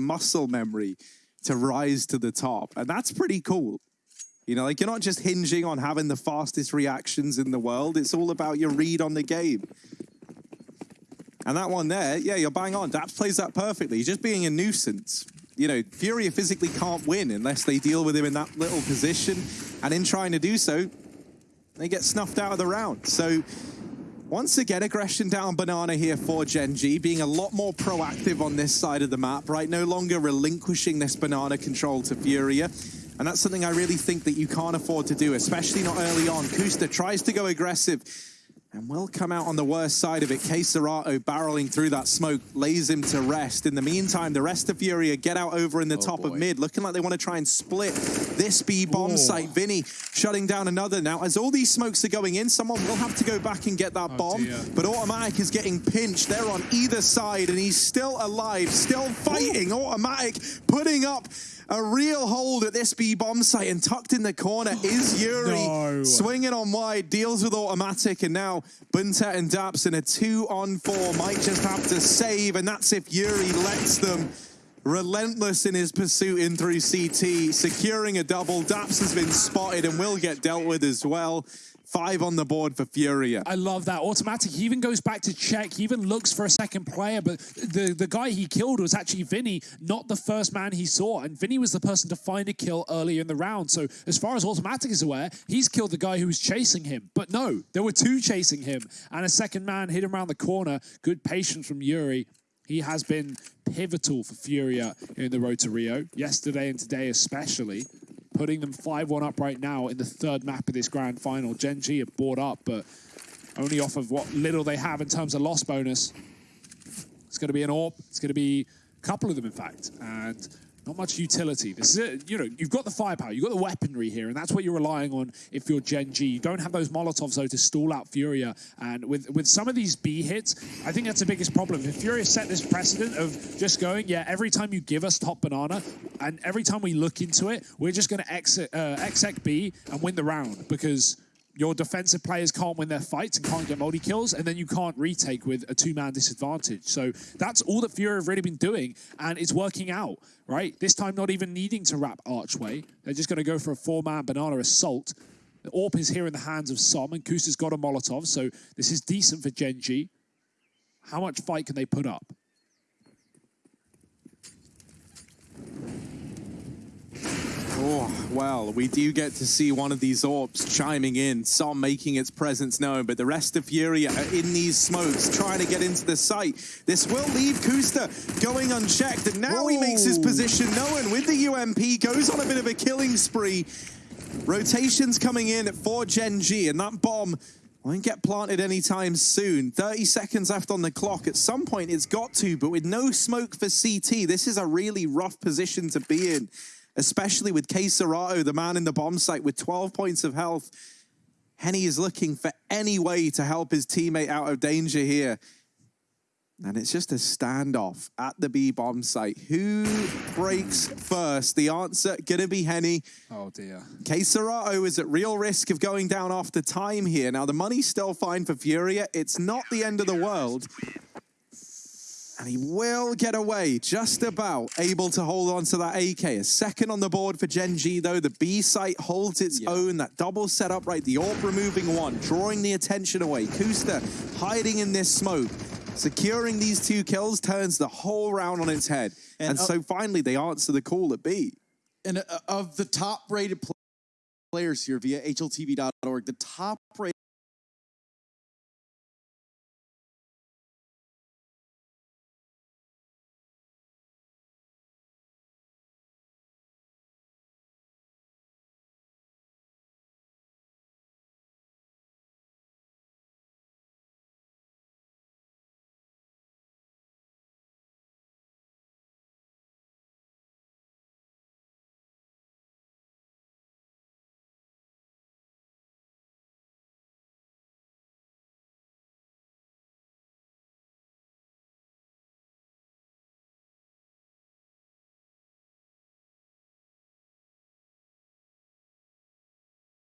muscle memory to rise to the top. And that's pretty cool. You know, like you're not just hinging on having the fastest reactions in the world. It's all about your read on the game. And that one there, yeah, you're bang on. Daps plays that perfectly. He's just being a nuisance. You know, Furia physically can't win unless they deal with him in that little position. And in trying to do so, they get snuffed out of the round. So once again, aggression down Banana here for Gen G, being a lot more proactive on this side of the map, right? No longer relinquishing this Banana control to Furia. And that's something I really think that you can't afford to do, especially not early on. koosta tries to go aggressive, and will come out on the worst side of it. KScERATO barreling through that smoke lays him to rest. In the meantime, the rest of Furia get out over in the oh top boy. of mid, looking like they want to try and split this B bomb Ooh. site. VINI shutting down another. Now, as all these smokes are going in, someone will have to go back and get that oh bomb. Dear. But autimatic is getting pinched. They're on either side, and he's still alive, still fighting. Ooh. autimatic putting up a real hold at this B bomb site and tucked in the corner oh, is yuurih. No. Swinging on wide, deals with autimatic, and now BnTeT and Daps in a two on four might just have to save, and that's if yuurih lets them relentless in his pursuit in through CT, securing a double. Daps has been spotted and will get dealt with as well. Five on the board for Furia. I love that. autimatic, he even goes back to check. He even looks for a second player, but the, the guy he killed was actually VINI, not the first man he saw. And VINI was the person to find a kill earlier in the round. So as far as autimatic is aware, he's killed the guy who was chasing him. But no, there were two chasing him. And a second man hit him around the corner. Good patience from yuurih. He has been pivotal for Furia in the road to Rio, yesterday and today especially putting them 5-1 up right now in the third map of this grand final. Gen G have bought up, but only off of what little they have in terms of loss bonus. It's going to be an AWP. It's going to be a couple of them, in fact. And not much utility. This is it. You know, you've got the firepower, you've got the weaponry here, and that's what you're relying on if you're Gen G. You don't have those Molotovs, though, to stall out Furia. And with, with some of these B hits, I think that's the biggest problem. If Furia set this precedent of just going, yeah, every time you give us top banana, and every time we look into it, we're just going to exit, uh, exec B and win the round because your defensive players can't win their fights and can't get multi-kills, and then you can't retake with a two-man disadvantage. So that's all that Fury have really been doing, and it's working out, right? This time not even needing to wrap Archway. They're just going to go for a four-man banana assault. The AWP is here in the hands of s0m, and koosta's got a Molotov, so this is decent for Gen G. How much fight can they put up? Oh, well, we do get to see one of these AWPs chiming in, s0m making its presence known, but the rest of Furia are in these smokes, trying to get into the site. This will leave koosta going unchecked, and now Whoa. he makes his position known with the UMP, goes on a bit of a killing spree. Rotations coming in for Gen G, and that bomb won't get planted anytime soon. 30 seconds left on the clock. At some point, it's got to, but with no smoke for CT, this is a really rough position to be in especially with KScERATO, the man in the bomb site with 12 points of health. HEN1 is looking for any way to help his teammate out of danger here. And it's just a standoff at the B bomb site. Who breaks first? The answer gonna be Henny. Oh dear. KScERATO is at real risk of going down after time here. Now the money's still fine for Furia. It's not the end of the world. And he will get away, just about able to hold on to that AK. A second on the board for Gen G, though. The B site holds its yeah. own. That double setup, right? The AWP removing one, drawing the attention away. koosta hiding in this smoke. Securing these two kills turns the whole round on its head. And, and so finally, they answer the call at B. And uh, of the top-rated players here via HLTV.org, the top-rated